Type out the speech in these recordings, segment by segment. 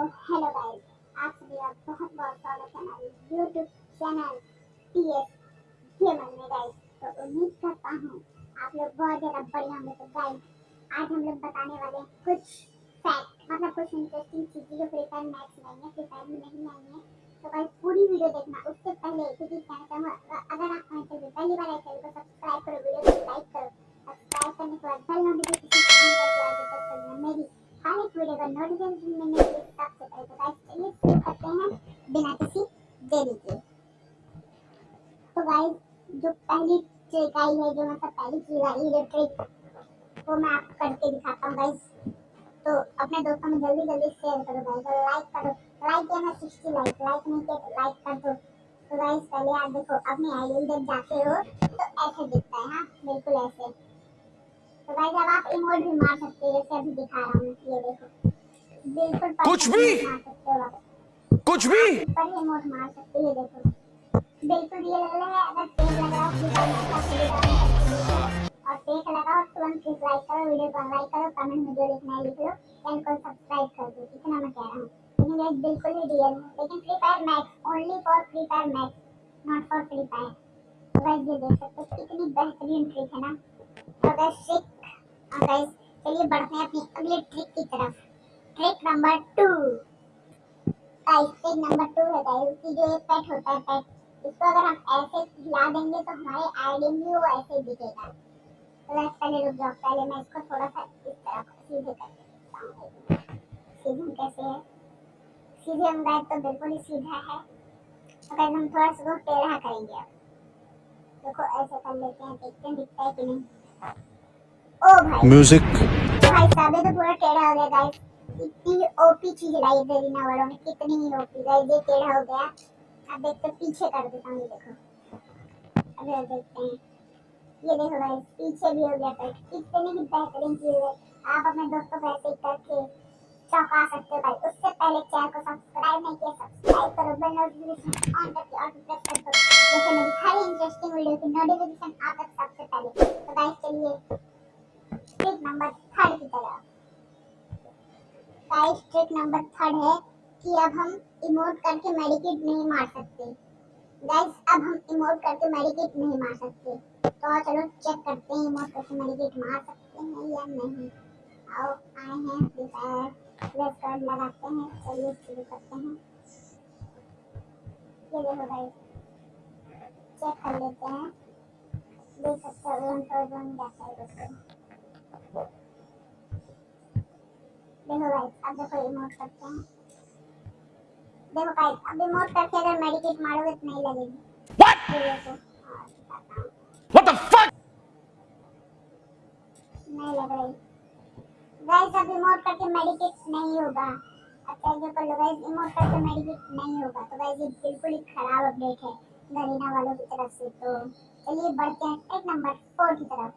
Hello guys आप सभी का बहुत बहुत स्वागत है हमारे YouTube channel T S gamer में गाइस तो उम्मीद करता हूँ आप लोग बहुत ज़्यादा बढ़िया होंगे। तो गाइस आज हम लोग बताने वाले हैं कुछ फैक्ट मतलब कुछ इंटरेस्टिंग चीज़ें जो फ्री फायर मैच में आएँगे फ्री फायर में नहीं आएँगे तो गाइस पूरी वीडियो देखना। उससे पहले क्योंकि कहना चाहूँगा, अगर आप हमारे चैनल पहली बार आए चैनल को सब्सक्राइब करो वीडियो को लाइक करो। सब्सक्राइब करने के बाद बेल नोटिफिकेशन ऑन करके मेरी हर एक वीडियो का नोटिफिकेशन मिलने के लिए तो गाइस चलिए शुरू करते हैं बिना किसी देरी के तो गाइस जो पहली ट्रिक आई है जो मतलब पहली चीज़ आई है जो ट्रिक वो मैं आपको करके दिखाता हूँ गाइस तो अपने दोस्तों में जल्दी जल्दी शेयर करो गाइस और लाइक करो लाइक किया मैं सिक्सटी लाइक लाइक नहीं किया लाइक कर दो तो गाइस पहले आप देखो अपनी आईडी जब जाते हो तो ऐसे दिखता है हाँ बिल्कुल ऐसे तो गाइस अब आप इमोट भी मार सकते हो, जैसे अभी दिखा रहा हूँ। कुछ भी? कुछ भी बिल्कुल है रियल लेकिन Free Fire Max only for Free Fire Max not for Free Fire guys देख सकते हो बेहतरीन ट्रिक है ना तो गाइस चलिए बढ़ते हैं अपनी अगली ट्रिक की तरफ़ trick number two guys trick number two है गाइस कि जो एक पेट होता है पेट इसको अगर हम ऐसे हिला देंगे तो हमारे आईडी में वो ऐसे दिखेगा। तो गाइस पहले रुक जाओ पहले मैं इसको थोड़ा सा इस तरफ़ सीधे कर देता सीधे कैसे है? सीधे हम गाइस तो बिल्कुल ही सीधा है। तो गाइस हम थोड़ा सा टेढ़ा करेंगे अब। देखो ऐसे कर लेते हैं देखते हैं दिखता है कि नहीं। ओ भाई। म्यूज़िक भाई साहब ये तो पूरा टेढ़ा हो गया गाइस इतनी ओपी चीज़ लाई देरीना वालों ने कितनी ही ओपी गाइस ये टेढ़ा हो गया। अब देखते पीछे कर देता हूँ, ये देखो। अब देखते हैं। ये देखो गाइस पीछे भी हो गया पेट इतनी ही बेहतरीन चीज़ है। आप अपने दोस्तों को ऐसे करके चौंका सकते हो भाई। उससे पहले चैनल को सब्सक्राइब नहीं किया सब्सक्राइब करो। बेल नोटिफिकेशन ऑन करके और प्रेस कर दो। जैसे मेरी हर इंटरेस्टिंग वीडियो की नोटिफिकेशन आप तक सबसे पहले। तो गाइस चलिए। ट्रिक नंबर थर्ड की तरफ़ गाइस ट्रिक नंबर थर्ड है कि अब हम इमोट करके मेडिकेट नहीं मार सकते। गाइस अब हम इमोट करके मेडिकेट नहीं मार सकते। तो चलो चेक करते हैं इमोट करके मेडिकेट मार सकते हैं या नहीं। आओ, आए हैं फ्री फायर कार्ड लगाते हैं। चलिए शुरू करते हैं। ये देखो गाइस चेक कर लेते हैं। देख सकते हो वन वन जाता है। देखो गाइस अब देखो इमोट करते हैं देखो गाइस अब इमोट करके अगर मेडिकेट मारोगे तो नहीं लगेगी हूँ। What the fuck? नहीं लग रही गाइस अब इमोट करके मेडिकेट नहीं होगा अब कैसे कर लो गाइस इमोट करके मेडिकेट नहीं होगा तो गाइस ये बिल्कुल ही खराब अपडेट है गरीना वालों की तरफ़ से तो चलिए बढ़ते हैं ट्रिक नंबर फोर की तरफ़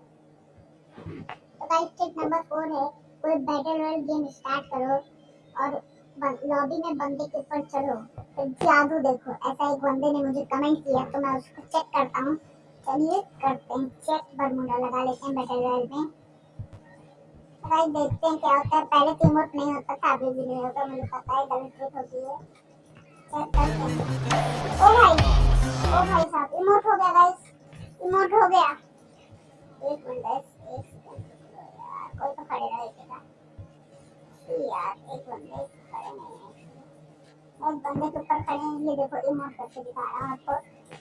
तो गाइस ट्रिक नंबर फोर है कोई बैटल रॉयल गेम स्टार्ट करो और लॉबी में बंदे के ऊपर चलो तो जादू देखो। ऐसा एक बंदे ने मुझे कमेंट किया तो मैं उसको चेक करता हूँ। चलिए करते हैं। चेक बरमूडा लगा लेते हैं बैटल रॉयल में। गाइस देखते हैं क्या होता है। पहले तो इमोट नहीं होता था, अभी भी नहीं होता। मुझे पता है, गलत ट्रिक होती है। चेक करते हैं। ओ भाई ओ भाई साहब इमोट हो गया गाइस इमोट हो गया।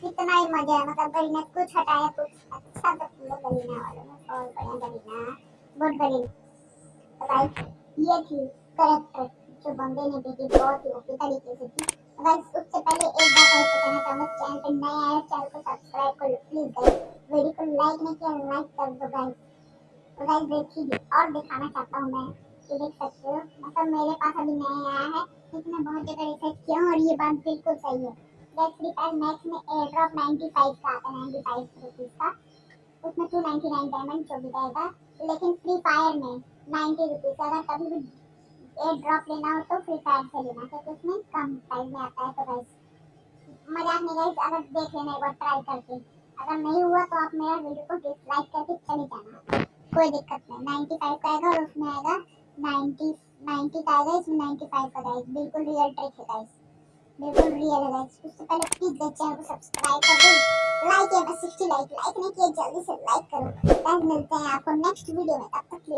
कितना ही मज़ा है मतलब गरीना कुछ हटाया कुछ अच्छा तो किया गरीना वालों ने बहुत बढ़िया गरीना बहुत गरीना गाइस ये थी करेक्टर जो बंदे ने दी थी बहुत ही ओपी तरीके से थी गाइस उससे पहले एक बात और कहना चाहूँगा चैनल पे नए आए चैनल को सब्सक्राइब कर लो प्लीज़ गाइस वीडियो को लाइक नहीं किया लाइक कर दो गाइस तो गाइस देखिए, और दिखाना चाहता हूँ मैं। ये देख सकते हो मतलब मेरे पास अभी नया आया है। मैं बहुत ज़्यादा रिसर्च किया हूँ और ये बात बिल्कुल सही है। गाइस फ्री फायर मैक्स में एयर ड्रॉप 95 का आता है 95 रुपीस का। उसमें 299 डायमंड जो भी रहेगा, लेकिन फ्री फायर में 90 रुपीस अगर कभी भी एयर ड्रॉप लेना हो तो फ्री फायर से लेना, क्योंकि उसमें कम प्राइस में आता है तो गाइस मज़ाक नहीं गाइस अगर देख लेना एक बार ट्राई करके। अगर नहीं हुआ तो आप मेरा वीडियो को डिसलाइक करके चले जाना। कोई दिक्कत नहीं 95 का आएगा और उसमें आएगा 90 90 का आएगा इसमें 95 का गाइस बिल्कुल रियल ट्रिक है गाइस बिल्कुल रियल है गाइस उससे पहले प्लीज़ गाइस चैनल को सब्सक्राइब कर दो. लाइक है बस 60 लाइक लाइक नहीं किया, जल्दी से लाइक करो. गाइस मिलते हैं आपको नेक्स्ट वीडियो में. तब तक